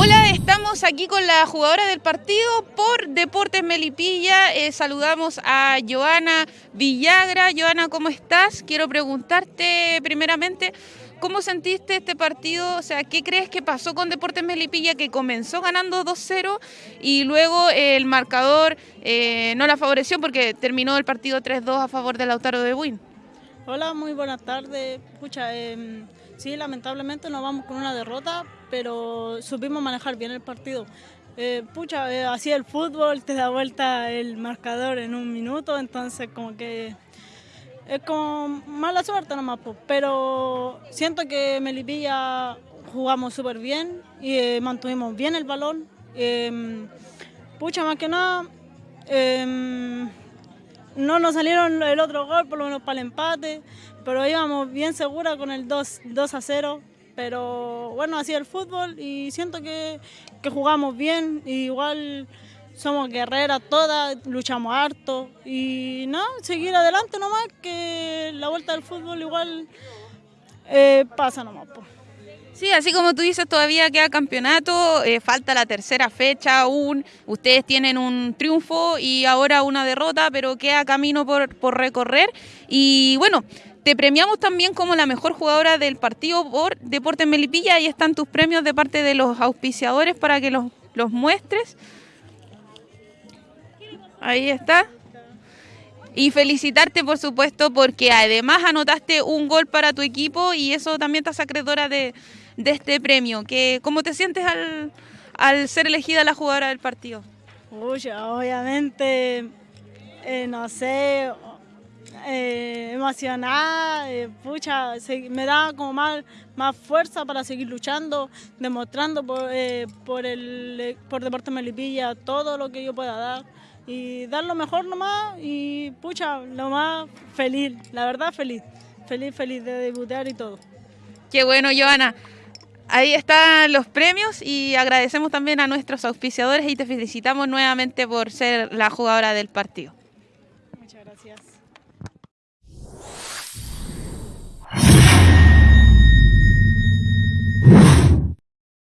Hola, estamos aquí con la jugadora del partido por Deportes Melipilla. Eh, saludamos a Joana Villagra. Joana, ¿cómo estás? Quiero preguntarte primeramente, ¿cómo sentiste este partido? O sea, ¿qué crees que pasó con Deportes Melipilla que comenzó ganando 2-0 y luego el marcador eh, no la favoreció porque terminó el partido 3-2 a favor del Lautaro de Buin? Hola, muy buenas tardes. Pucha, em, sí, lamentablemente nos vamos con una derrota, pero supimos manejar bien el partido. Eh, pucha, eh, así el fútbol te da vuelta el marcador en un minuto, entonces como que es como mala suerte nomás, po. pero siento que Melipilla jugamos súper bien y eh, mantuvimos bien el balón. Em, pucha, más que nada, em, no nos salieron el otro gol, por lo menos para el empate, pero íbamos bien segura con el 2, 2 a 0. Pero bueno, así el fútbol y siento que, que jugamos bien, y igual somos guerreras todas, luchamos harto y no, seguir adelante nomás, que la vuelta del fútbol igual eh, pasa nomás. Po. Sí, así como tú dices, todavía queda campeonato, eh, falta la tercera fecha aún, ustedes tienen un triunfo y ahora una derrota, pero queda camino por, por recorrer. Y bueno, te premiamos también como la mejor jugadora del partido por Deportes Melipilla, ahí están tus premios de parte de los auspiciadores para que los, los muestres. Ahí está. Y felicitarte, por supuesto, porque además anotaste un gol para tu equipo y eso también te hace acreedora de, este premio. Que, ¿Cómo te sientes al, al ser elegida la jugadora del partido? Uy, obviamente, eh, no sé, eh, emocionada, eh, pucha, me da como más, más fuerza para seguir luchando, demostrando por, por, el, por Deportes Melipilla todo lo que yo pueda dar y dar lo mejor nomás y pucha, lo más feliz, la verdad feliz, feliz, feliz de debutar y todo. Qué bueno, Joana. Ahí están los premios y agradecemos también a nuestros auspiciadores y te felicitamos nuevamente por ser la jugadora del partido. Muchas gracias.